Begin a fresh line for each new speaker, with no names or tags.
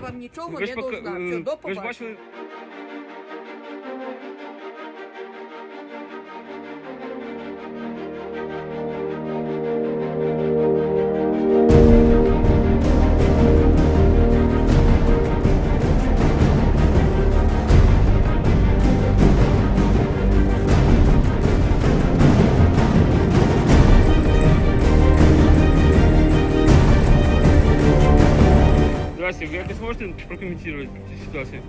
я вам нічого
Ви
не
ж пока-
должна.
е,
Все, до
ви ж
побачення.
бачили, Здрасте, ви якось можете прокоментувати цю ситуацію?